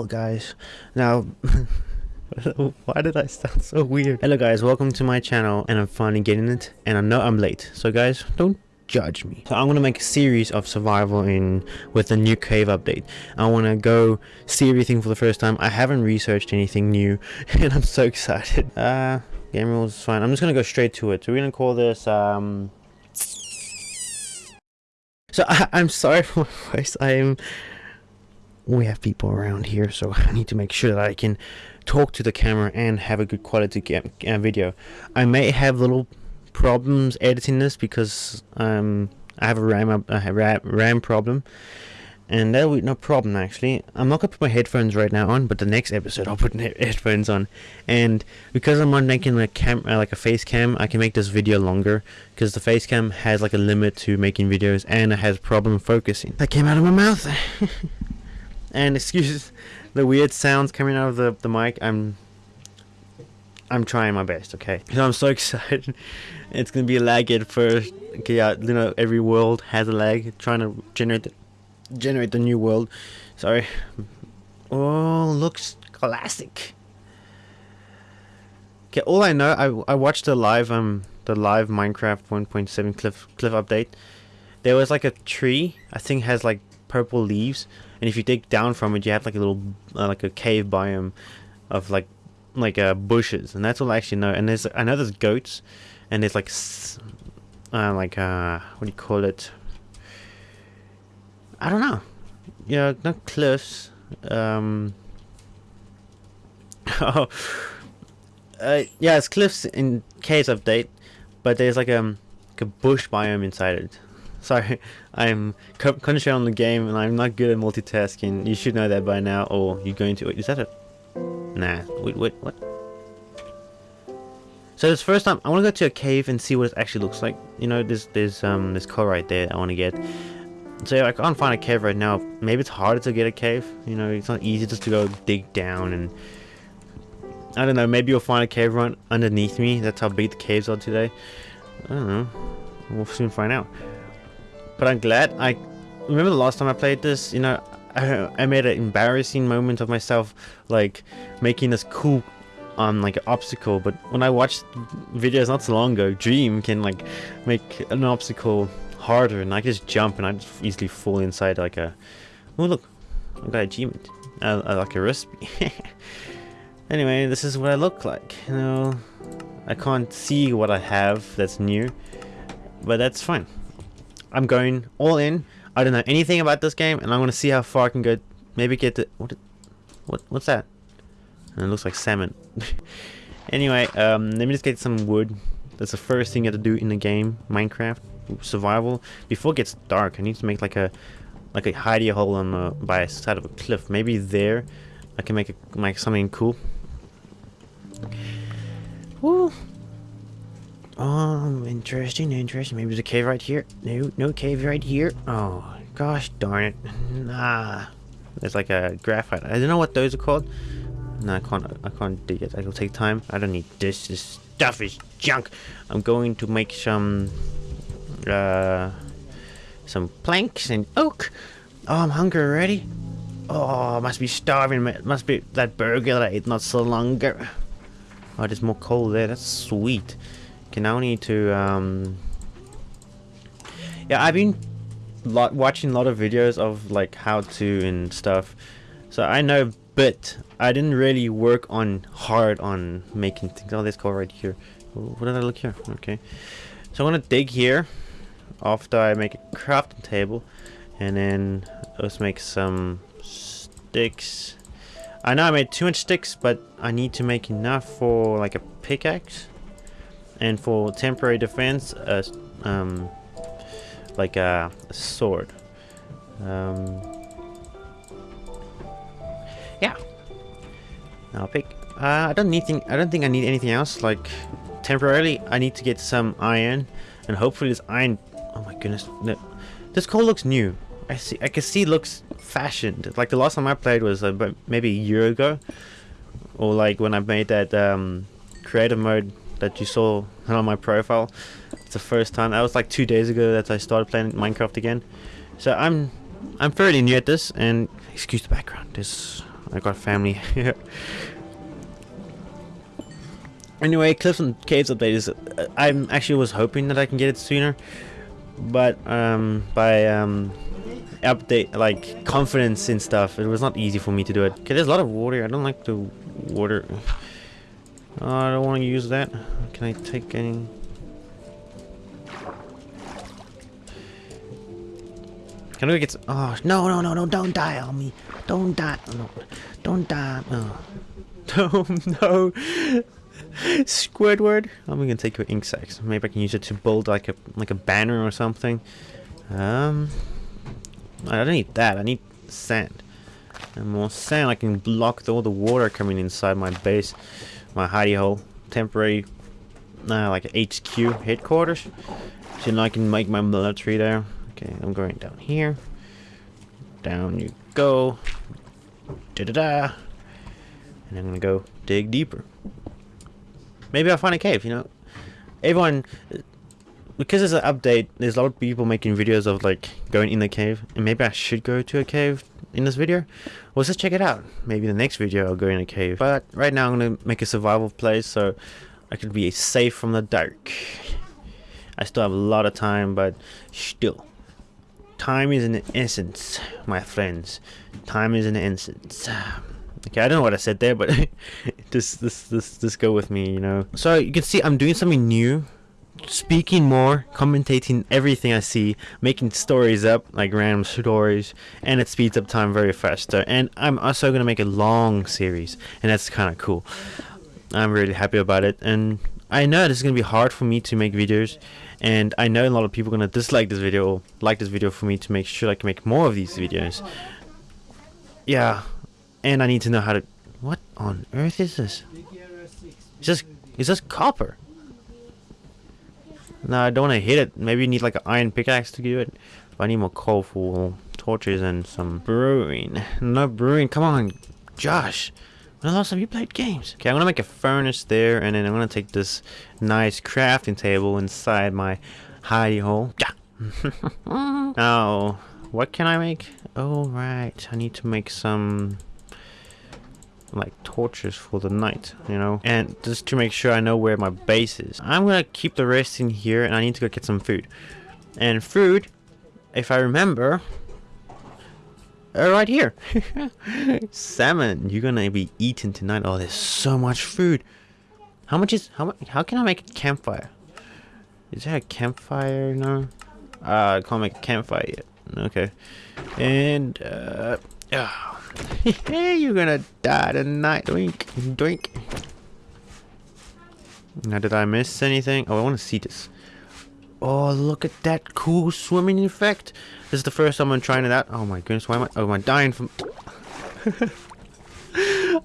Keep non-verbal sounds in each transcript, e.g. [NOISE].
hell, guys? Now, [LAUGHS] why did I sound so weird? Hello, guys. Welcome to my channel, and I'm finally getting it. And I know I'm late, so guys, don't judge me. So I'm gonna make a series of survival in with the new cave update. I want to go see everything for the first time. I haven't researched anything new, [LAUGHS] and I'm so excited. [LAUGHS] Uh, game rules is fine. I'm just gonna go straight to it. So we're gonna call this um. So I, I'm sorry for my voice. I am we have people around here so [LAUGHS] I need to make sure that I can talk to the camera and have a good quality uh, video. I may have little problems editing this because um, I have a RAM, a RAM problem. And that'll be no problem actually. I'm not gonna put my headphones right now on but the next episode I'll put [LAUGHS] headphones on. And because I'm not making a cam uh, like a face cam I can make this video longer. Because the face cam has like a limit to making videos and it has problem focusing. That came out of my mouth [LAUGHS] and [LAUGHS] excuse the weird sounds coming out of the, the mic. I'm I'm trying my best okay? So [LAUGHS] I'm so excited. It's gonna be a lag at first okay yeah you know every world has a lag trying to generate the, generate the new world. Sorry. Oh looks classic. Okay all I know I, I watched the live um the live Minecraft 1.7 cliff cliff update. There was like a tree I think has like purple leaves and if you dig down from it you have like a little uh, like a cave biome of like like uh, bushes. And that's all I actually know. And there's I know there's goats. And there's like uh, like uh what do you call it? I don't know. Yeah not cliffs. Um [LAUGHS] oh uh, yeah it's cliffs in case update but there's like um like a bush biome inside it [LAUGHS] Sorry, I'm concentrating on the game and I'm not good at multitasking. You should know that by now, or you're going to. Wait, is that a. Nah, wait, wait, what? So this first time, I want to go to a cave and see what it actually looks like. You know, there's there's um this core right there I want to get. So I can't find a cave right now. Maybe it's harder to get a cave. You know, it's not easy just to go dig down and. I don't know. Maybe you'll find a cave right underneath me. That's how big the caves are today. I don't know. We'll soon find out. But I'm glad. I remember the last time I played this, you know, I, I made an embarrassing moment of myself, like, making this cool um like an obstacle. But when I watched videos not so long ago Dream can like make an obstacle harder and I just jump and I just easily fall inside like a oh look I got a achievement uh, like a recipe. [LAUGHS] Anyway this is what I look like you know? I can't see what I have that's new but that's fine I'm going all in. I don't know anything about this game, and I'm gonna see how far I can go. Maybe get to what? What? What's that? And it looks like salmon. [LAUGHS] anyway, um, let me just get some wood. That's the first thing you have to do in the game, Minecraft survival. Before it gets dark, I need to make like a like a hidey hole on the by a side of a cliff. Maybe there, I can make a, make something cool. Woo! Oh, interesting, interesting. Maybe there's a cave right here. No, no cave right here. Oh, gosh darn it. Nah. There's like a graphite. I don't know what those are called. No, I can't. I can't do it. It'll take time. I don't need this. This stuff is junk. I'm going to make some, uh, some planks and oak. Oh, I'm hungry already. Oh, I must be starving. It must be that burger that I ate not so long ago. Oh, there's more coal there. That's sweet. Okay, now I need to, um... Yeah, I've been lot watching a lot of videos of, like, how to and stuff. So I know but. I didn't really work on hard on making things. Oh, let's right here. What did I look here? Okay. So I'm gonna dig here after I make a crafting table. And then let's make some sticks. I know I made too much sticks, but I need to make enough for like a pickaxe and for temporary defense uh, um, like a, a sword um, yeah I'll pick uh, I don't need thing I don't think I need anything else like temporarily I need to get some iron and hopefully this iron oh my goodness no. this coal looks new I see I can see it looks fashioned like the last time I played was uh, maybe a year ago or like when I made that um, creative mode that you saw [LAUGHS] on my profile. It's the first time. That was like two days ago that I started playing Minecraft again. So I'm I'm fairly new at this, and excuse the background. There's I got family [LAUGHS] here. anyway, Cliffs and Caves update is. Uh, I actually was hoping that I can get it sooner, but um, by um, update like confidence and stuff, it was not easy for me to do it. Okay, there's a lot of water. I don't like the water. Oh, I don't want to use that. Can I take any? Can I get? Some... Oh no no no no! Don't die on me! Don't die! No, don't die! Oh, [LAUGHS] [LAUGHS] oh no! Squidward! I'm gonna take your ink sacs. Maybe I can use it to build like a like a banner or something. Um, I don't need that. I need sand. And more sand. I can block all the water coming inside my base, my hidey hole, temporary, uh, like HQ headquarters. So now I can make my military there. Okay, I'm going down here. Down you go. Da da da. And I'm gonna go dig deeper. Maybe I'll find a cave, you know. Everyone, because there's an update, there's a lot of people making videos of like going in the cave. And maybe I should go to a cave in this video. Well, just check it out. Maybe the next video I'll go in a cave. But right now I'm gonna make a survival place so I can be safe from the dark. I still have a lot of time, but still. Time is an essence, my friends. Time is an essence. [SIGHS] Okay, I don't know what I said there, but just, [LAUGHS] this, this, just go with me, you know. So you can see I'm doing something new, speaking more, commentating everything I see, making stories up like random stories, and it speeds up time very faster. And I'm also gonna make a long series, and that's kind of cool. I'm really happy about it, and I know this is gonna be hard for me to make videos and I know a lot of people are gonna dislike this video or like this video for me to make sure I can make more of these videos yeah and I need to know how to what on earth is this is this is this copper no I don't want to hit it maybe you need like an iron pickaxe to do it but I need more coal for torches and some brewing no brewing come on Josh when the last time you played games? Okay, I'm gonna make a furnace there, and then I'm gonna take this nice crafting table inside my hidey hole. [LAUGHS] Now, what can I make? Oh, right. I need to make some like torches for the night, you know? And just to make sure I know where my base is. I'm gonna keep the rest in here, and I need to go get some food. And food, if I remember, uh, right here. [LAUGHS] Salmon, you're gonna be eating tonight. Oh, there's so much food. How much is how much? How can I make a campfire? Is there a campfire? No. Uh, I can't make a campfire yet. Okay. And uh, oh. [LAUGHS] hey, you're gonna die tonight. Drink, drink. Now, did I miss anything? Oh, I want to see this. Oh, look at that cool swimming effect. This is the first time I'm trying it out. Oh my goodness, why am I? Oh, am I dying from? [LAUGHS]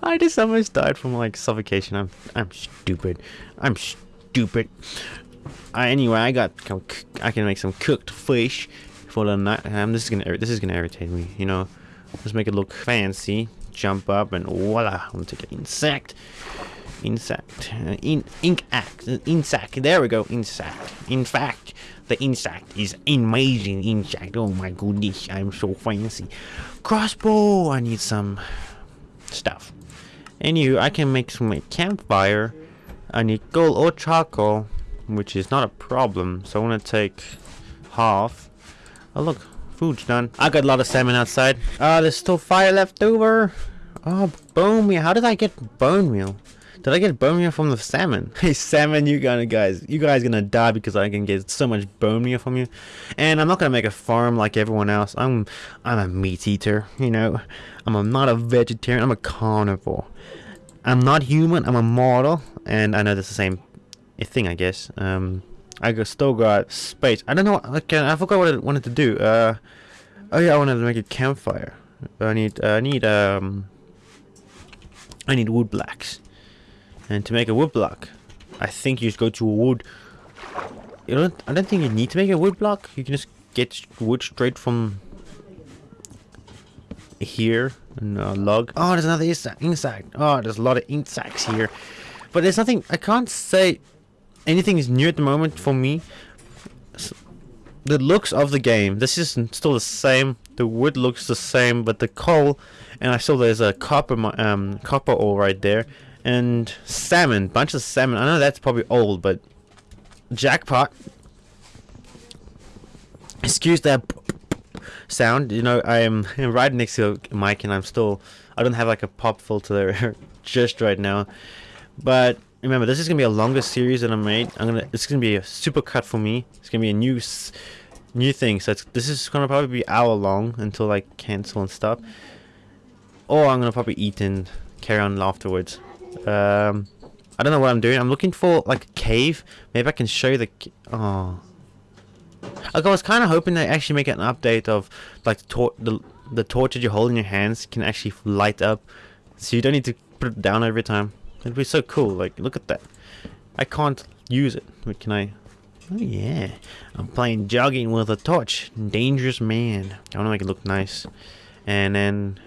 I just almost died from like suffocation. I'm I'm stupid. I'm stupid. Uh, anyway, I got I can make some cooked fish for the night. Um, this is gonna this is gonna irritate me. You know, let's make it look fancy. Jump up and voila! I'm gonna take an insect. Insect. Uh, in ink act. Insect. There we go. Insect. In fact, the insect is amazing insect. Oh my goodness, I'm so fancy. Crossbow, I need some stuff. Anywho, I can make some campfire. I need gold or charcoal, which is not a problem. So I want to take half. Oh look, food's done. I got a lot of salmon outside. Ah, uh, there's still fire left over. Oh, bone meal. How did I get bone meal? Did I get bone meal from the salmon? [LAUGHS] Hey salmon, you gonna guys, you guys gonna die because I can get so much bone meal from you. And I'm not gonna make a farm like everyone else. I'm, I'm a meat eater. You know, I'm a, not a vegetarian. I'm a carnivore. I'm not human. I'm a mortal, and I know that's the same thing, I guess. Um, I still got space. I don't know. Okay, I forgot what I wanted to do. Uh, oh yeah, I wanted to make a campfire. I need, uh, I need, um, I need wood blocks. And to make a wood block, I think you just go to wood. You don't. I don't think you need to make a wood block. You can just get wood straight from here and a log. Oh, there's another insect. Oh, there's a lot of insects here. But there's nothing. I can't say anything is new at the moment for me. the looks of the game. This is still the same. The wood looks the same, but the coal, and I saw there's a copper um copper ore right there, and salmon, bunch of salmon. I know that's probably old, but jackpot. Excuse that sound. You know, I am [LAUGHS] right next to mic, and I'm still. I don't have like a pop filter [LAUGHS] just right now, but remember this is gonna be a longer series that I made. I'm gonna. It's gonna be a super cut for me. It's gonna be a new, new thing. So this is gonna probably be hour long until I cancel and stuff. Or I'm gonna probably eat and carry on afterwards. Um, I don't know what I'm doing. I'm looking for like a cave. Maybe I can show you the. Oh. Like I was kind of hoping they actually make an update of like the, tor the the torch that you hold in your hands can actually light up, so you don't need to put it down every time. It'd be so cool. Like look at that. I can't use it. Can I? Oh yeah, I'm playing jogging with a torch. Dangerous man. I want to make it look nice, and then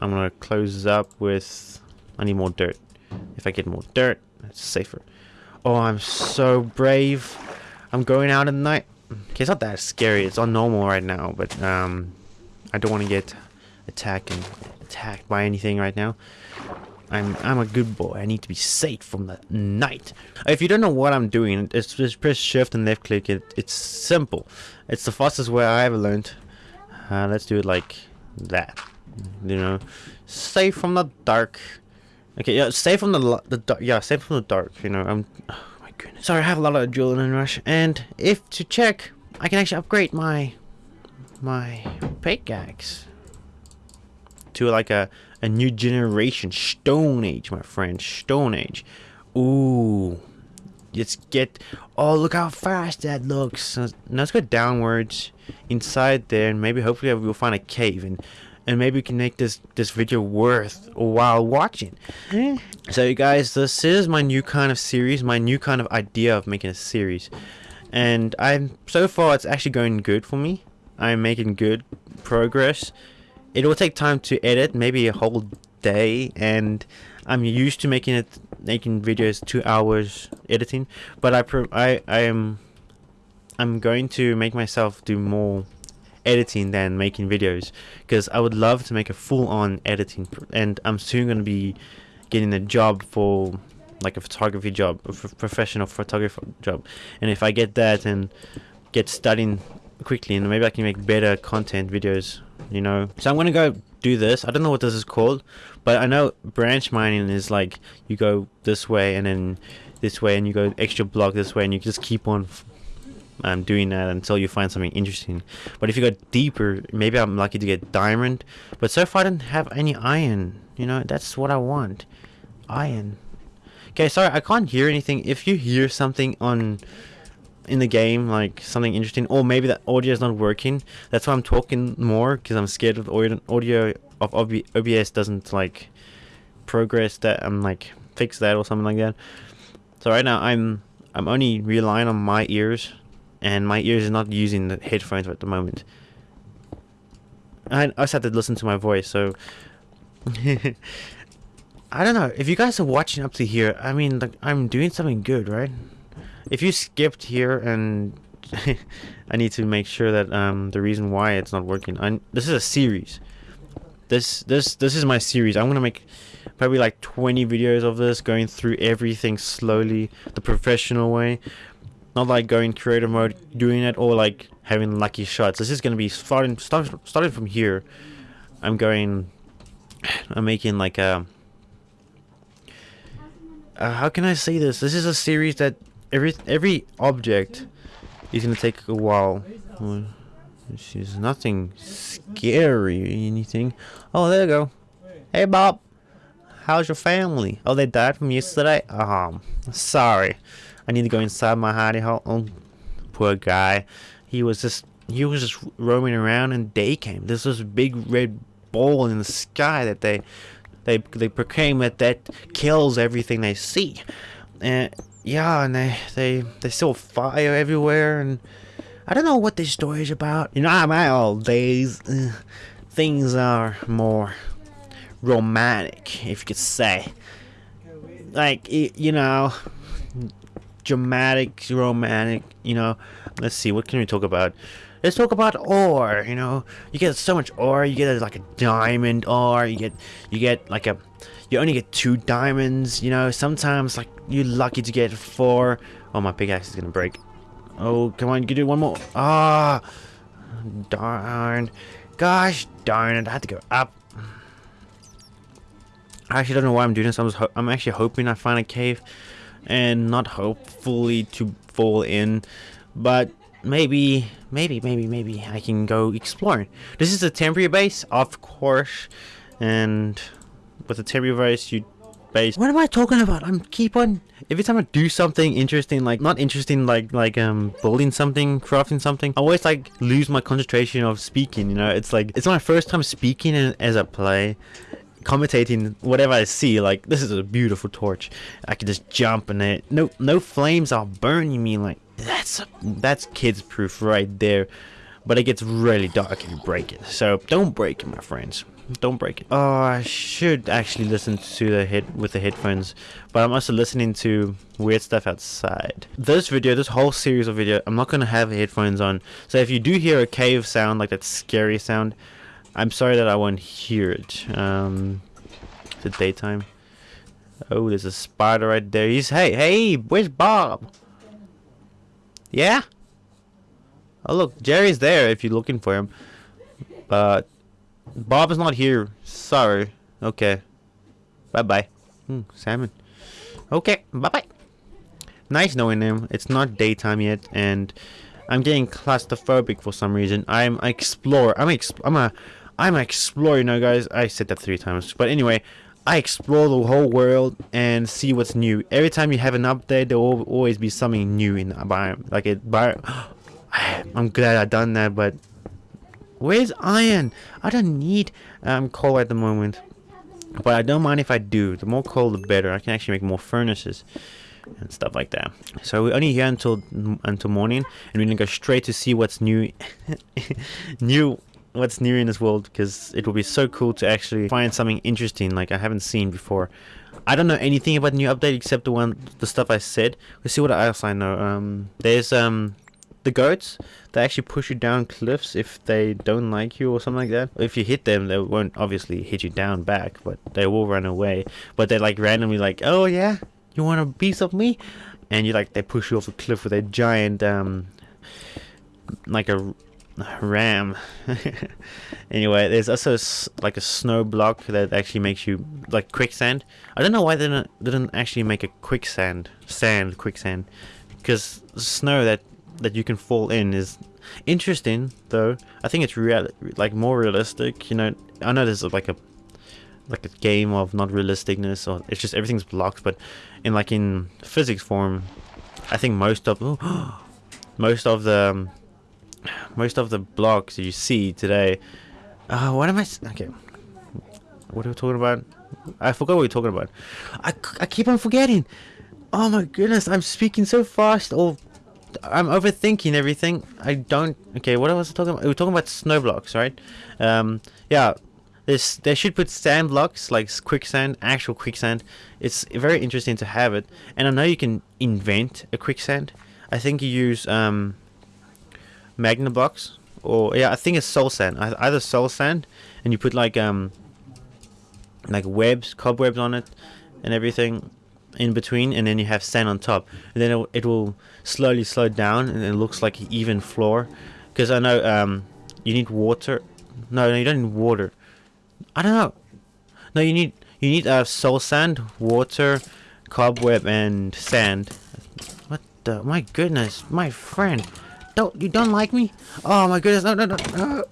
I'm gonna close up with. I need more dirt. If I get more dirt, it's safer. Oh, I'm so brave. I'm going out at night. Okay, it's not that scary. It's on normal right now, but um, I don't want to get attacked and attacked by anything right now. I'm I'm a good boy. I need to be safe from the night. If you don't know what I'm doing, it's just press shift and left click. It it's simple. It's the fastest way I ever learned. Uh, let's do it like that. You know, safe from the dark. Okay, yeah, safe from the the dark. Yeah, safe from the dark. You know, I'm. Oh my goodness. Sorry, I have a lot of adrenaline rush. And if to check, I can actually upgrade my my pickaxe to like a a new generation Stone Age, my friend. Stone Age. Ooh. Let's get... Oh, look how fast that looks. Now let's go downwards inside there and maybe hopefully we'll find a cave and and maybe we can make this this video worth a while watching eh. so you guys this is my new kind of series my new kind of idea of making a series and i'm so far it's actually going good for me i'm making good progress it will take time to edit maybe a whole day and i'm used to making it making videos two hours editing but i i i am i'm going to make myself do more editing than making videos because I would love to make a full-on editing and I'm soon going to be getting a job for like a photography job a professional photographer job and if I get that and get studying quickly and maybe I can make better content videos you know so I'm gonna go do this I don't know what this is called but I know branch mining is like you go this way and then this way and you go extra block this way and you just keep on um, doing that until you find something interesting. But if you go deeper, maybe I'm lucky to get diamond. But so far I didn't have any iron. You know, that's what I want. Iron. Okay, sorry, I can't hear anything. If you hear something on in the game, like something interesting, or maybe that audio is not working, that's why I'm talking more, because I'm scared of audio, audio of OBS doesn't like progress that I'm like fix that or something like that. So right now I'm I'm only relying on my ears and my ears are not using the headphones at the moment. I, I just have to listen to my voice, so... [LAUGHS] I don't know, if you guys are watching up to here, I mean, like, I'm doing something good, right? If you skipped here and... [LAUGHS] I need to make sure that um, the reason why it's not working. I, this is a series. This this this is my series. I'm gonna make probably like 20 videos of this, going through everything slowly, the professional way. Not like going creative mode, doing it, or like having lucky shots. This is going to be starting, start, starting from here. I'm going, [SIGHS] I'm making like a, uh, how can I say this? This is a series that every every object is to take a while. This is nothing scary anything. Oh, there you go. Hey, Bob. How's your family? Oh, they died from yesterday? Um, sorry. I need to go inside my hidey hole. Oh, poor guy. He was just he was just roaming around and day came. This was a big red ball in the sky that they they they proclaim that that kills everything they see. And yeah, and they they they saw fire everywhere and I don't know what this story is about. You know, i my old days, uh, things are more romantic, if you could say. Like, you know, dramatic, romantic. You know, let's see. What can we talk about? Let's talk about ore. You know, you get so much ore. You get like a diamond ore. You get you get like a you only get two diamonds. You know, sometimes like you're lucky to get four. Oh, my pickaxe is gonna break. Oh, come on, you can do one more. Ah, darn. Gosh darn it, I had to go up. I actually don't know why I'm doing this. I'm, I'm actually hoping I find a cave and not hopefully to fall in. But maybe, maybe, maybe, maybe I can go exploring. This is a temporary base, of course. And with a temporary base, you base. What am I talking about? I'm keep on every time I do something interesting, like not interesting, like like um building something, crafting something. I always like lose my concentration of speaking. You know, it's like it's my first time speaking as I play, commentating whatever I see. Like this is a beautiful torch. I can just jump and it. No no flames are burning me. Like that's that's kids proof right there. But it gets really dark if you break it. So don't break it, my friends. Don't break it. Oh, I should actually listen to the head with the headphones, but I'm also listening to weird stuff outside. This video, this whole series of video, I'm not gonna have headphones on. So if you do hear a cave sound, like that scary sound, I'm sorry that I won't hear it. Um, it's daytime. Oh, there's a spider right there. He's hey, hey, where's Bob? Yeah. Oh look, Jerry's there if you're looking for him. But Bob is not here. Sorry. Okay. Bye-bye. Hmm, salmon. Okay, bye-bye. Nice knowing him. It's not daytime yet, and I'm getting claustrophobic for some reason. I'm an explorer. I'm, exp I'm a... I'm an explorer, you know, guys. I said that three times. But anyway, I explore the whole world and see what's new. Every time you have an update, there will always be something new in the biome. Like it, biome. [GASPS] I'm glad I done that, but Where's iron? I don't need um, coal at the moment. But I don't mind if I do. The more coal, the better. I can actually make more furnaces and stuff like that. So we're only here until until morning, and we're gonna go straight to see what's new, [LAUGHS] new, what's new in this world, because it will be so cool to actually find something interesting like I haven't seen before. I don't know anything about the new update except the one, the stuff I said. Let's see what else I know. Um, there's um the goats they actually push you down cliffs if they don't like you or something like that. If you hit them they won't obviously hit you down back but they will run away. But they're like randomly like oh yeah you want a piece of me? And you like they push you off a cliff with a giant um like a ram. [LAUGHS] Anyway there's also like a snow block that actually makes you like quicksand. I don't know why they didn't, they didn't actually make a quicksand sand quicksand. Because snow that that you can fall in is interesting though. I think it's real like more realistic you know. I know there's like a like a game of not realisticness or it's just everything's blocked but in like in physics form i think most of [GASPS] most of the most of the blocks you see today uh what am i okay. What are we talking about? I forgot what we are talking about. I, I keep on forgetting. Oh my goodness i'm speaking so fast or I'm overthinking everything. I don't. Okay, what was I talking about? We are talking about snow blocks, right? Um, yeah. This they should put sand blocks like quicksand, actual quicksand. It's very interesting to have it, and I know you can invent a quicksand. I think you use um, magma blocks, or yeah, I think it's soul sand. Either soul sand, and you put like um, like webs, cobwebs on it, and everything in between and then you have sand on top and then it, it will slowly slow down and it looks like an even floor. Because I know um, you need water. No, no you don't need water. I don't know. No you need you need uh, soul sand water cobweb and sand. What the my goodness my friend. Don't you don't like me? Oh my goodness no no no, no.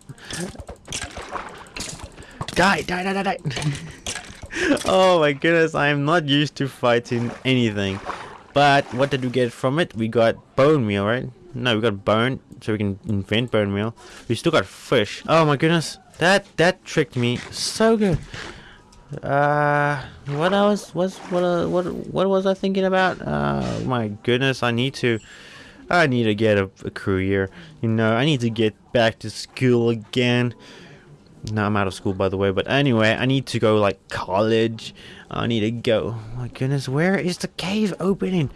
die die die die die. [LAUGHS] Oh my goodness, I am not used to fighting anything. But what did we get from it? We got bone meal, right? No, we got bone, so we can invent bone meal. We still got fish. Oh my goodness, that that tricked me so good. Uh, what else was what uh, what what was I thinking about? Uh, my goodness, I need to. I need to get a, a career. You know, I need to get back to school again. No, I'm out of school by the way, but anyway, I need to go like college. I need to go. My goodness, where is the cave opening?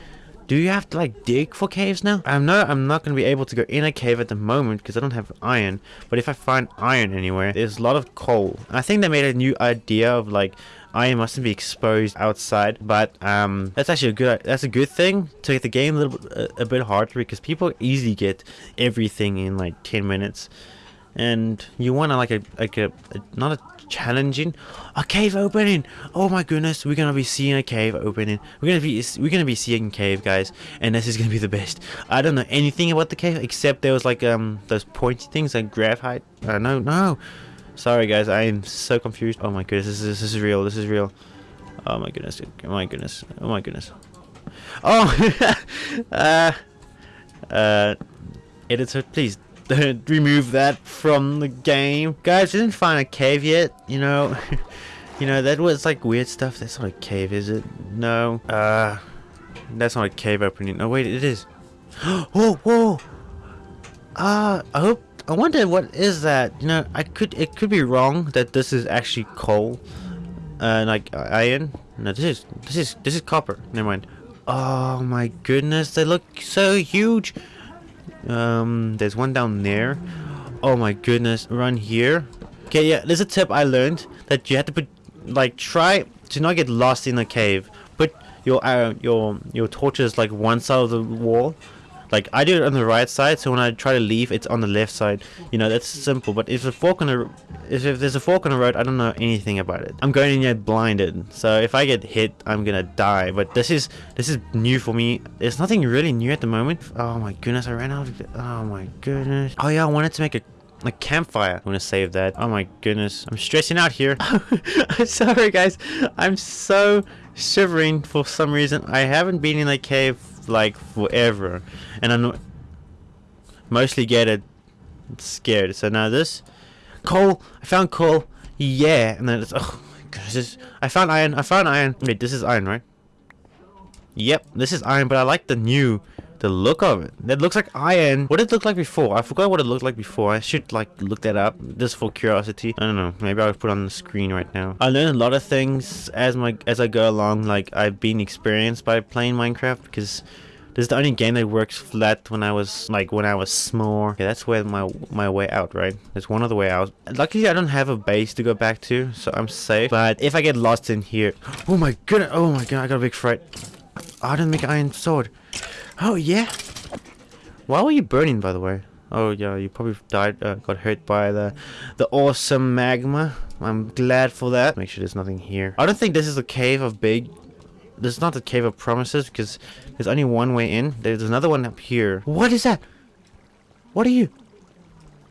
Do you have to like dig for caves now? I know I'm not going to be able to go in a cave at the moment because I don't have iron. But if I find iron anywhere, there's a lot of coal. I think they made a new idea of like iron mustn't be exposed outside but um that's actually a good that's a good thing to make the game a little bit a, a bit harder because people easily get everything in like 10 minutes and you want to like a like a, a not a challenging. A cave opening. Oh my goodness we're gonna be seeing a cave opening. We're gonna be we're gonna be seeing cave guys and this is gonna be the best. I don't know anything about the cave except there was like um those pointy things like graphite uh, no no sorry guys i am so confused. Oh my goodness this is, this is real this is real. Oh my goodness oh my goodness oh my goodness. Oh [LAUGHS] uh uh editor please remove that from the game. Guys, didn't find a cave yet, you know. [LAUGHS] you know, that was like weird stuff. That's not a cave, is it? No. Uh, that's not a cave opening. No, wait, it is. [GASPS] whoa, whoa. Uh, I hope, I wonder what is that? You know, I could, it could be wrong that this is actually coal. Uh, like iron. No, this is, this is, this is copper. Never mind. Oh my goodness, they look so huge. Um, there's one down there. Oh my goodness, run here. Okay, yeah, there's a tip I learned that you have to put, like, try to not get lost in a cave. Put your uh, your your torches like one side of the wall. Like I do it on the right side, so when I try to leave, it's on the left side. You know, that's simple. But if a fork on the if, if there's a fork on the road, I don't know anything about it. I'm going in here blinded, so if I get hit, I'm gonna die. But this is this is new for me. There's nothing really new at the moment. Oh my goodness, I ran out of. Oh my goodness. Oh yeah, I wanted to make a a campfire. I'm gonna save that. Oh my goodness. I'm stressing out here. [LAUGHS] I'm sorry guys. I'm so shivering for some reason. I haven't been in a cave like forever. And I'm mostly get it scared. So now this coal. I found coal. Yeah. And then it's oh my goodness. I found iron. I found iron. Wait, this is iron, right? Yep, this is iron, but I like the new the look of it. That looks like iron. What did it look like before? I forgot what it looked like before. I should like look that up just for curiosity. I don't know. Maybe I'll put on the screen right now. I learned a lot of things as my as I go along. Like I've been experienced by playing Minecraft because this is the only game that works flat when I was like when I was small. Okay, that's where my my way out, right? That's one of the way out. Luckily, I don't have a base to go back to, so I'm safe. But if I get lost in here, [GASPS] oh my goodness, oh my god, I got a big fright. I didn't make an iron sword. Oh, yeah. Why were you burning, by the way? Oh, yeah, you probably died, uh, got hurt by the the awesome magma. I'm glad for that. Make sure there's nothing here. I don't think this is a cave of big... This is not the cave of promises, because there's only one way in. There's another one up here. What is that? What are you?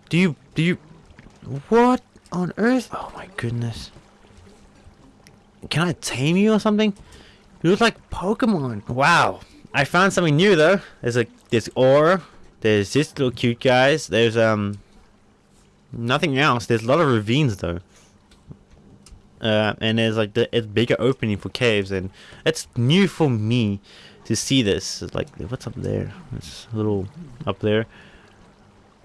Do you... Do you... What on earth? Oh, my goodness. Can I tame you or something? You look like Pokemon. Wow. I found something new though. There's a this ore. There's this little cute guys. There's um nothing else. There's a lot of ravines though. Uh, and there's like the it's bigger opening for caves and it's new for me to see this. It's like what's up there? It's a little up there.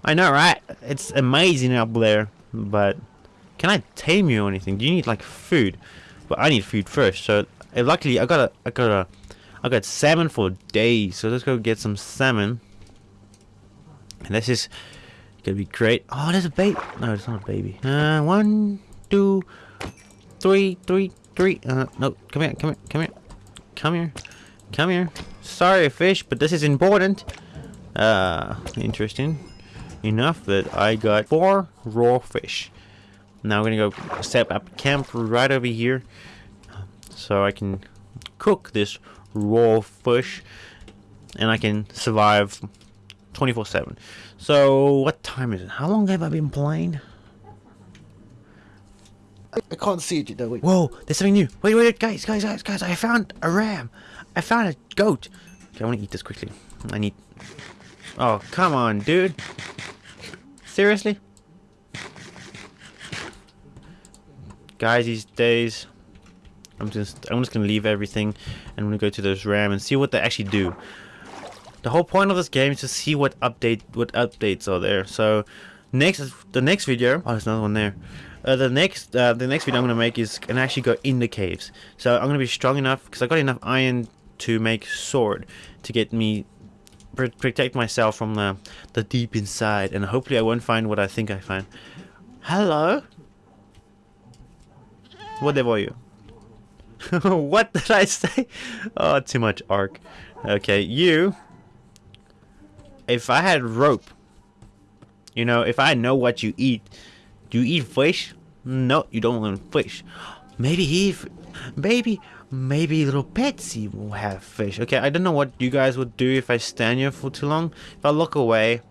I know, right? It's amazing up there, but can I tame you or anything? Do you need like food? But I need food first. So uh, luckily I got a I got a I got salmon for days, so let's go get some salmon. And this is gonna be great. Oh, there's a baby. No, it's not a baby. Uh, one, two, three, three, three. Uh, no, come here, come here, come here, come here, come here. Sorry, fish, but this is important. Uh, interesting enough that I got four raw fish. Now we're gonna go set up camp right over here, so I can cook this raw fish and I can survive 24-7. So, what time is it? How long have I been playing? I can't see it though. Wait. Whoa, there's something new. Wait, wait, guys, guys, guys, guys. I found a ram. I found a goat. Okay, I want to eat this quickly. I need... Oh, come on, dude. Seriously? Guys, these days... I'm just I'm just gonna leave everything and I'm gonna go to those RAM and see what they actually do. The whole point of this game is to see what update what updates are there. So next the next video oh there's another one there. Uh, the next uh, the next video I'm gonna make is can actually go in the caves. So I'm gonna be strong enough because I got enough iron to make sword to get me protect myself from the the deep inside, and hopefully I won't find what I think I find. Hello. What are you? [LAUGHS] what did I say? Oh, too much Ark. Okay, you. If I had rope, you know, if I know what you eat, do you eat fish? No, you don't want fish. [GASPS] Maybe he, maybe, maybe little Betsy will have fish. Okay, I don't know what you guys would do if I stand here for too long. If I look away.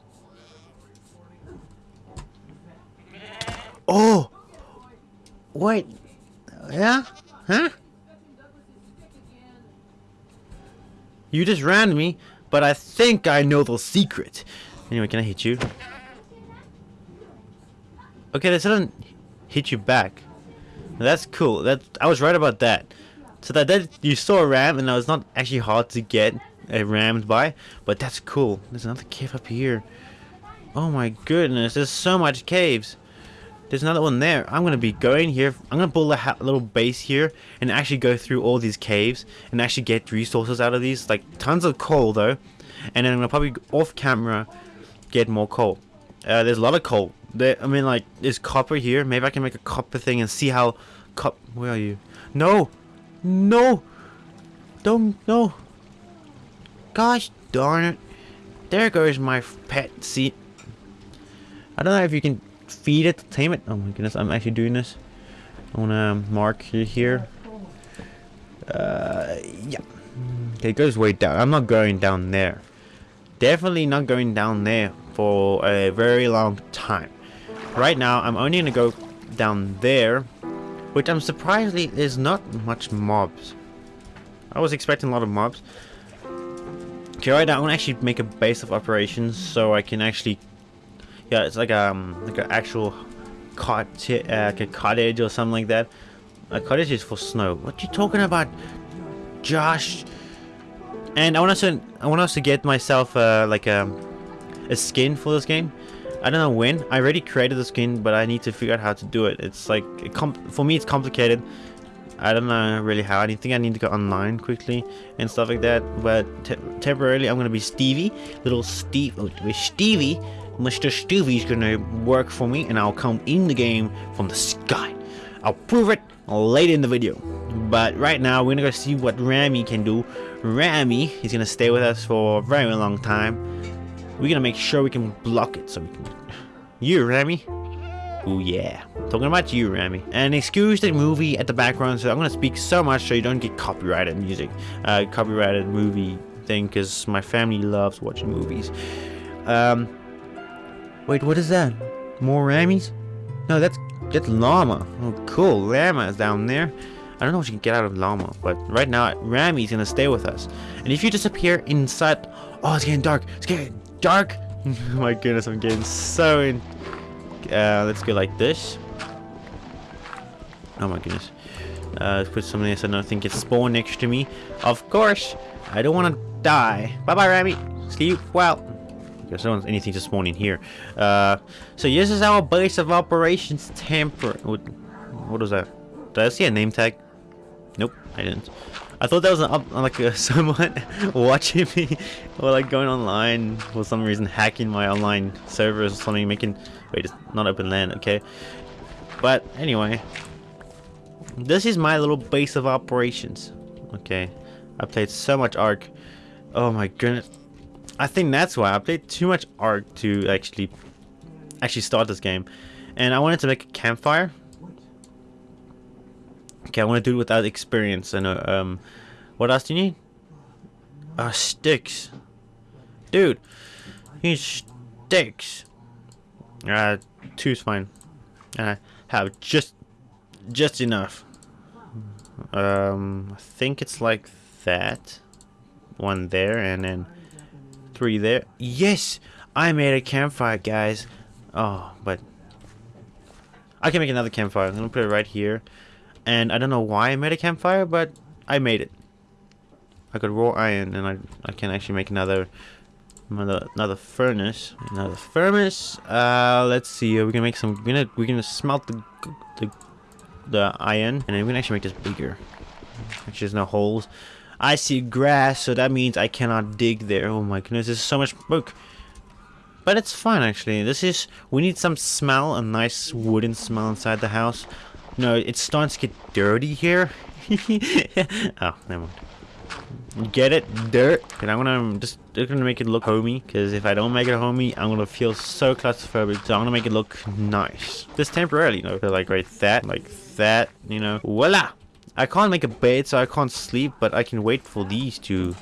Oh! Wait. Yeah? Huh? You just ran me, but I think I know the secret. Anyway, can I hit you? Okay, this doesn't hit you back. That's cool. That I was right about that. So that, that you saw a ram, and it was not actually hard to get a rammed by, but that's cool. There's another cave up here. Oh my goodness, there's so much caves. There's another one there. I'm going to be going here. I'm going to build a little base here and actually go through all these caves and actually get resources out of these. Like tons of coal though. And then I'm going to probably off camera get more coal. Uh, there's a lot of coal. There, I mean like there's copper here. Maybe I can make a copper thing and see how cop where are you? No! No! Don't no! Gosh darn it. There goes my pet seat. I don't know if you can feed it, tame it. Oh my goodness, I'm actually doing this. I want to mark here. Uh, yeah. Okay, it goes way down. I'm not going down there. Definitely not going down there for a very long time. Right now, I'm only to go down there, which I'm surprisingly is not much mobs. I was expecting a lot of mobs. Okay, right now, I'm to actually make a base of operations so I can actually yeah, it's like um like an actual cot uh, like a cottage or something like that. A cottage is for snow. What you talking about, Josh? And I want us to I want us to get myself uh, like a um, a skin for this game. I don't know when. I already created the skin, but I need to figure out how to do it. It's like it for me, it's complicated. I don't know really how. I think I need to go online quickly and stuff like that. But te temporarily, I'm gonna be Stevie, little Steve, oh, Stevie, Mr. Stevie's gonna work for me and I'll come in the game from the sky. I'll prove it later in the video. But right now, we're gonna go see what Rami can do. Rami is gonna stay with us for a very long time. We're gonna make sure we can block it so we can... You, Rami? Oh yeah. Talking about you, Rami. And excuse the movie at the background, so I'm gonna speak so much so you don't get copyrighted music. Uh, copyrighted movie thing, because my family loves watching movies. Um, Wait, what is that? More Rammies? No, that's that's llama. Oh, cool. Llama is down there. I don't know what you can get out of llama, but right now Rami's gonna stay with us. And if you disappear inside, oh, it's getting dark. It's getting dark. [LAUGHS] oh my goodness, I'm getting so in. Uh, let's go like this. Oh my goodness. Uh, let's put don't think it's spawn next to me. Of course, I don't want to die. Bye bye, Rami. Sleep well. Because no one's anything to spawn in here. Uh, so this is our base of operations temper. What, what was that? Did I see a name tag? Nope, I didn't. I thought that was an up, like uh, [LAUGHS] someone watching me or like going online for some reason hacking my online servers or something making wait it's not open land okay but anyway this is my little base of operations okay I played so much Ark oh my goodness I think that's why I played too much Ark to actually actually start this game. And I wanted to make a campfire. Okay, I want to do it without experience. And uh, um, what else do you need? Uh, sticks. Dude, you sticks. Uh, two's fine. And I have just, just enough. Um, I think it's like that. One there, and then three there. Yes! I made a campfire, guys. Oh, but... I can make another campfire. I'm gonna put it right here. And I don't know why I made a campfire, but I made it. I got raw iron, and I, I can actually make another another another furnace another furnace uh let's see we're gonna make some we're gonna we're gonna smelt the the the iron and then we're gonna actually make this bigger actually there's no holes I see grass, so that means I cannot dig there. Oh my goodness, there's so much smoke. But it's fine actually. This is we need some smell, a nice wooden smell inside the house. No, it's starting to get dirty here. [LAUGHS] oh, never mind. Get it? Dirt. And I'm gonna just gonna make it look homey. Because if I don't make it homey, I'm gonna feel so claustrophobic. So I'm gonna make it look nice. Just temporarily, you know. like right that, like that, you know. Voila! I can't make a bed, so I can't sleep, but I can wait for these to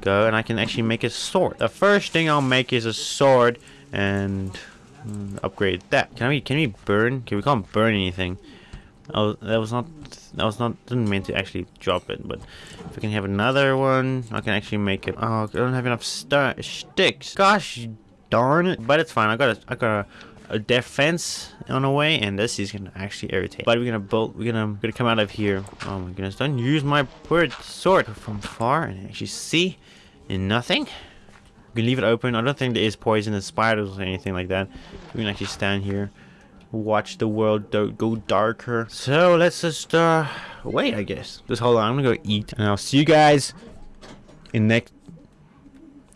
go, and I can actually make a sword. The first thing I'll make is a sword, and mm, upgrade that. Can we can we burn? Okay, we can't burn anything. Oh, that was not that was not didn't mean to actually drop it, but if I can have another one, I can actually make it. Oh, I don't have enough sticks. Gosh darn it! But it's fine. I got a I got a, a defense on the way, and this is gonna actually irritate. But we're gonna bolt. We're gonna gonna come out of here. Oh my goodness! Don't use my word sword from far and actually see in nothing. We can leave it open. I don't think there is poisonous spiders or anything like that. We can actually stand here watch the world go darker. So let's just uh, wait, I guess. Just hold on. I'm gonna go eat, and I'll see you guys in next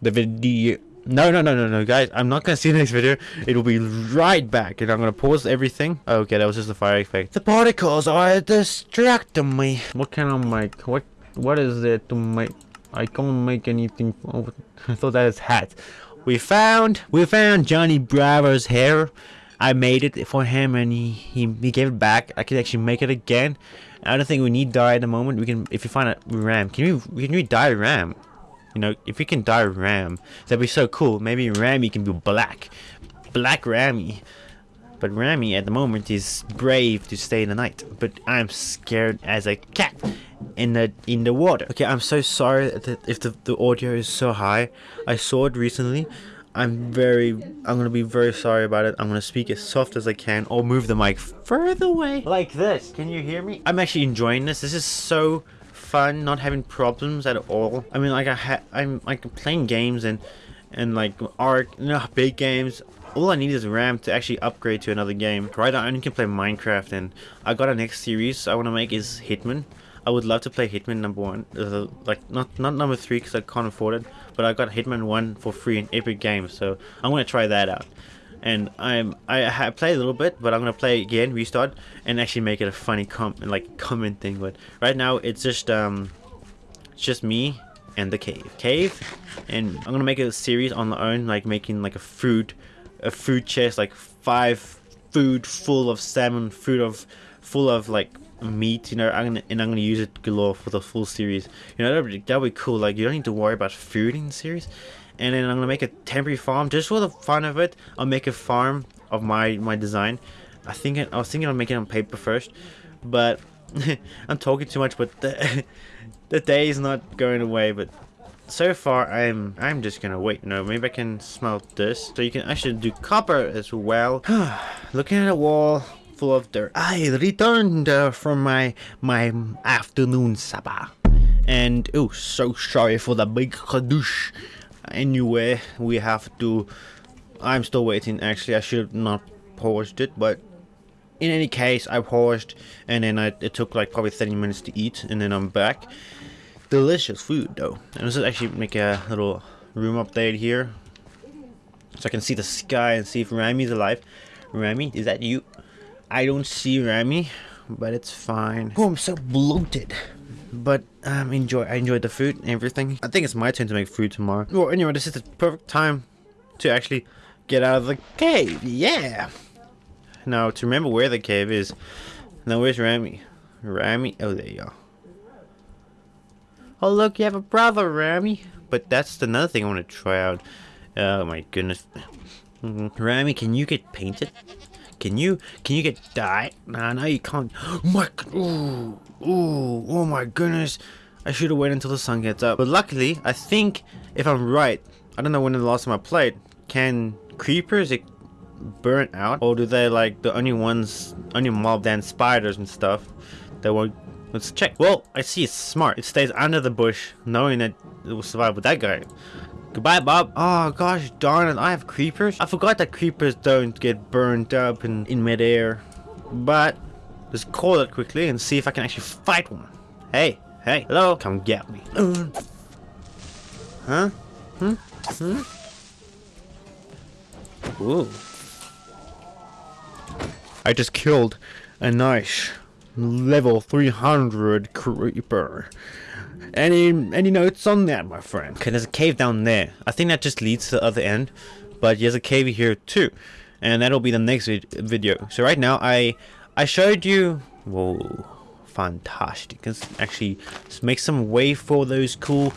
the video. No, no, no, no, no, guys. I'm not gonna see the next video. It will be right back, and I'm gonna pause everything. Okay, that was just a fire effect. The particles are distracting me. What can I make? What What is it to make? I can't make anything. Oh, [LAUGHS] I thought that is hat. We found, we found Johnny Bravo's hair. I made it for him and he, he, he gave it back. I can actually make it again. I don't think we need dye at the moment. We can if you find a ram. Can we can we dye ram? You know, if we can dye ram, that'd be so cool. Maybe Rammy can be black. Black Rammy. But Rammy at the moment is brave to stay in the night. But I'm scared as a cat in the in the water. Okay, I'm so sorry that if the, the audio is so high. I saw it recently. I'm very, I'm gonna be very sorry about it. I'm gonna speak as soft as I can or move the mic further away. Like this, can you hear me? I'm actually enjoying this. This is so fun, not having problems at all. I mean, like I ha I'm like playing games and, and like Ark, you know, big games. All I need is RAM to actually upgrade to another game. Right now I only can play Minecraft and I got a next series I want to make is Hitman. I would love to play Hitman number one, uh, like not not number three because I can't afford it, but I got Hitman one for free in Epic Games, so I'm gonna try that out. And I'm I, I played a little bit, but I'm gonna play again, restart, and actually make it a funny com like comment thing. But right now it's just um, it's just me and the cave, cave, and I'm gonna make a series on the own, like making like a food, a food chest, like five food full of salmon, food of full of like meat, you know, I'm gonna, and I'm gonna use it galore for the full series. You know, that'd be, that'd be cool. Like, you don't need to worry about food in the series. And then I'm gonna make a temporary farm just for the fun of it. I'll make a farm of my my design. I think I was thinking of making it on paper first, but [LAUGHS] I'm talking too much. But the [LAUGHS] the day is not going away. But so far, I'm I'm just gonna wait. No, maybe I can smelt this. So you can actually do copper as well. [SIGHS] Looking at a wall, full of dirt. I returned uh, from my my afternoon supper, and oh, so sorry for the big kadoosh. Anyway, we have to. I'm still waiting. Actually, I should not paused it, but in any case, I paused, and then I, it took like probably 30 minutes to eat, and then I'm back. Delicious food, though. And let's actually make a little room update here, so I can see the sky and see if Rammy's alive. Rammy, is that you? I don't see Remy, but it's fine. Oh, I'm so bloated. But um, enjoy. I enjoyed the food and everything. I think it's my turn to make food tomorrow. Well, anyway, this is the perfect time to actually get out of the cave. Yeah. Now to remember where the cave is. Now where's Remy? Remy? Oh, there you are. Oh look, you have a brother, Remy. But that's another thing I want to try out. Oh my goodness. Remy, can you get painted? Can you can you get dye? Nah, no you can't. [GASPS] my ooh, ooh, oh my goodness. I should have waited until the sun gets up. But luckily, I think if I'm right, I don't know when the last time I played, can creepers it burn out? Or do they like the only ones only mob than spiders and stuff that won't Let's check. Well, I see it's smart. It stays under the bush, knowing that it will survive with that guy. Goodbye, Bob. Oh, gosh darn it. I have creepers. I forgot that creepers don't get burned up in, in midair. But, let's call it quickly and see if I can actually fight one. Hey, Hey, hello, come get me. Huh? Hmm? Hmm? Ooh. I just killed a nice level 300 creeper. Any any notes on that, my friend? Okay, there's a cave down there. I think that just leads to the other end, but there's a cave here too, and that'll be the next vid video. So right now, I I showed you. Whoa, fantastic! Let's actually make some way for those cool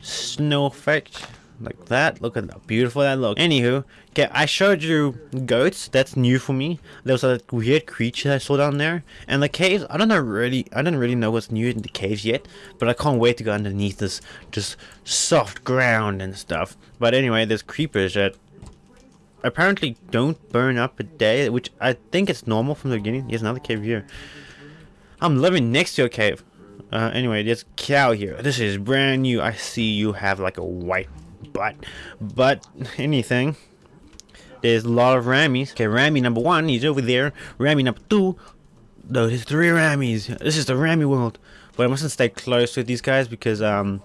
snow effect like that look at how beautiful that look. Anywho okay i showed you goats that's new for me. There was a weird creature i saw down there and the caves i don't know really i don't really know what's new in the caves yet but i can't wait to go underneath this just soft ground and stuff. But anyway there's creepers that apparently don't burn up a day which i think is normal from the beginning. There's another cave here. I'm living next to a cave. Uh, anyway, there's cow here. This is brand new. I see you have like a white butt. But anything. There's a lot of Rammies. Okay, Rammy number one, he's over there. Rammy number two. No, there's three Rammies. This is the Rammy world. But I mustn't stay close with these guys because um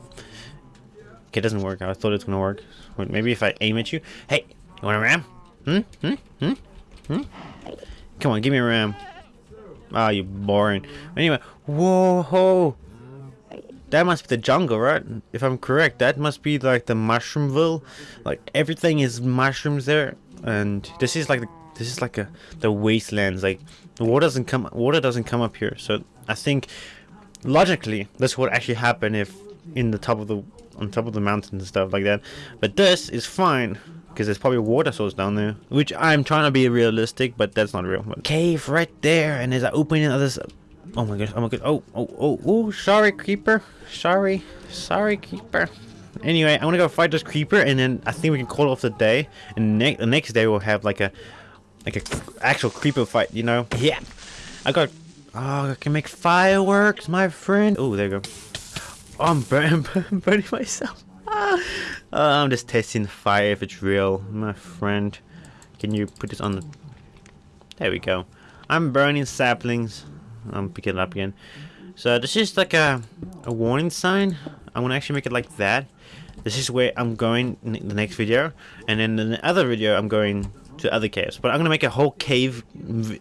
Okay, it doesn't work. I thought it was gonna work. Wait, maybe if I aim at you. Hey, you want a ram? Hmm? Hmm? Hmm? Hmm? Come on, give me a ram. Ah, oh, you're boring. Anyway, whoa, ho. That must be the jungle, right? If I'm correct, that must be like the Mushroomville. Like everything is mushrooms there, and this is like the, this is like a the wastelands. Like the water doesn't come water doesn't come up here. So I think logically this would actually happen if in the top of the on top of the mountains and stuff like that. But this is fine because there's probably a water source down there, which I'm trying to be realistic, but that's not real. But cave right there, and there's an opening of this Oh my gosh, oh my god, oh, oh, oh, oh, sorry, creeper. Sorry, sorry, creeper. Anyway, I'm gonna go fight this creeper, and then I think we can call off the day. And ne the next day we'll have like a, like a actual creeper fight, you know? Yeah. I got, oh, I can make fireworks, my friend. Oh, there you go. Oh, I'm burning, [LAUGHS] burning myself. Ah. Uh, I'm just testing the fire if it's real, my friend. Can you put this on the... There we go. I'm burning saplings. I'm picking it up again. So this is like a, a warning sign. I'm gonna actually make it like that. This is where I'm going in the next video. And then in the other video, I'm going to other caves. But I'm gonna make a whole cave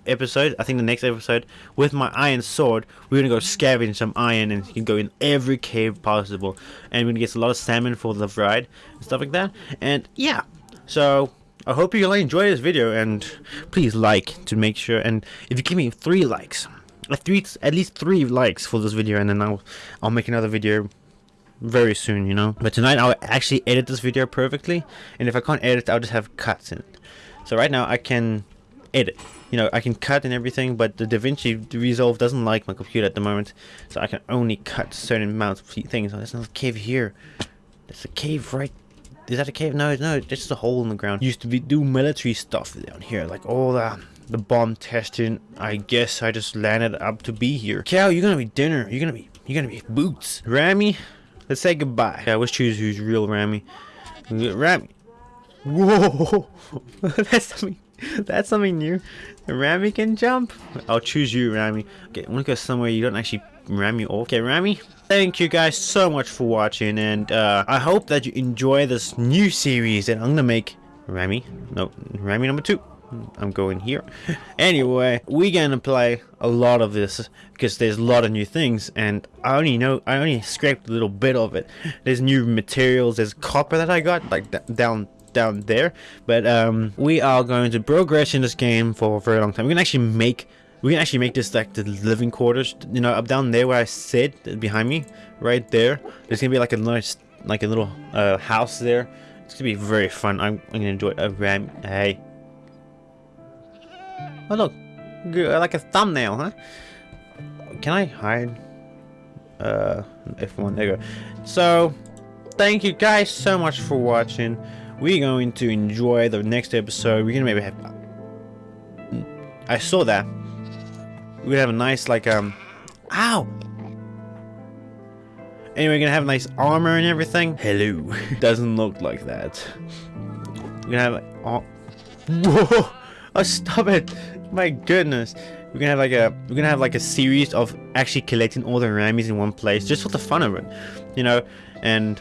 episode. I think the next episode with my iron sword. We're gonna go scavenge some iron and you can go in every cave possible. And we're gonna get a lot of salmon for the ride and stuff like that. And yeah, so I hope you all enjoy this video and please like to make sure. And if you give me three likes, three at least three likes for this video and then I'll I'll make another video very soon you know? But tonight I'll actually edit this video perfectly and if I can't edit I'll just have cuts in it. So right now I can edit. You know I can cut and everything but the DaVinci Resolve doesn't like my computer at the moment so I can only cut certain amounts of things. Oh, there's another cave here. There's a cave right is that a cave no no it's just a hole in the ground used to be do military stuff down here like all the the bomb testing. I guess I just landed up to be here. Cow, you're gonna be dinner. You're gonna be you're gonna be boots. Rammy, let's say goodbye. Yeah, let's choose who's real Rammy. Rammy. Whoa, [LAUGHS] that's something. That's something new. Rammy can jump. I'll choose you, Rammy. Okay, I wanna go somewhere you don't actually ram me off. Okay, Rammy. Thank you guys so much for watching, and uh, I hope that you enjoy this new series that I'm gonna make. Rammy, no, Rammy number two. I'm going here. [LAUGHS] anyway, we're gonna play a lot of this because there's a lot of new things and I only know I only scraped a little bit of it. There's new materials, there's copper that I got like down down there. But um we are going to progress in this game for a very long time. We can actually make we can actually make this like the living quarters, you know, up down there where I sit behind me, right there. There's gonna be like a nice like a little uh, house there. It's gonna be very fun. I'm, I'm gonna enjoy it. Uh, hey Oh look, like a thumbnail, huh? Can I hide? Uh, F1, there you go. So, thank you guys so much for watching. We're going to enjoy the next episode. We're gonna maybe have... I saw that. We're gonna have a nice, like, um... Ow! Anyway, we're gonna have nice armor and everything. Hello. [LAUGHS] Doesn't look like that. We're gonna have, like... Oh. Whoa! Oh, stop it! My goodness. We're gonna have like a we're gonna have like a series of actually collecting all the Rammies in one place just for the fun of it, you know, and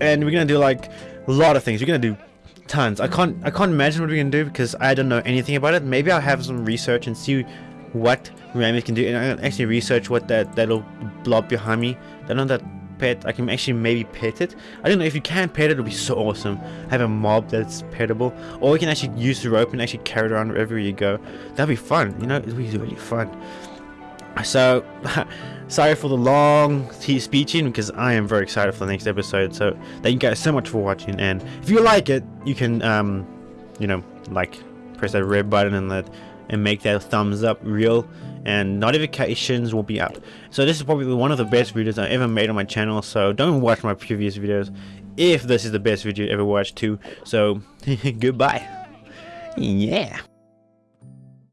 and we're gonna do like a lot of things. We're gonna do tons. I can't I can't imagine what we're gonna do because I don't know anything about it. Maybe I'll have some research and see what Rammies can do, and I'll actually research what that that little blob behind me. I know that pet. I can actually maybe pet it. I don't know if you can pet it. It'll be so awesome. Have a mob that's petable, or we can actually use the rope and actually carry it around wherever you go. That'd be fun. You know, it'd be really fun. So, [LAUGHS] sorry for the long speeching because I am very excited for the next episode. So, thank you guys so much for watching. And if you like it, you can, um, you know, like press that red button and that and make that thumbs up real and notifications will be up. So this is probably one of the best videos i ever made on my channel so don't watch my previous videos if this is the best video you ever watched too. So [LAUGHS] goodbye. Yeah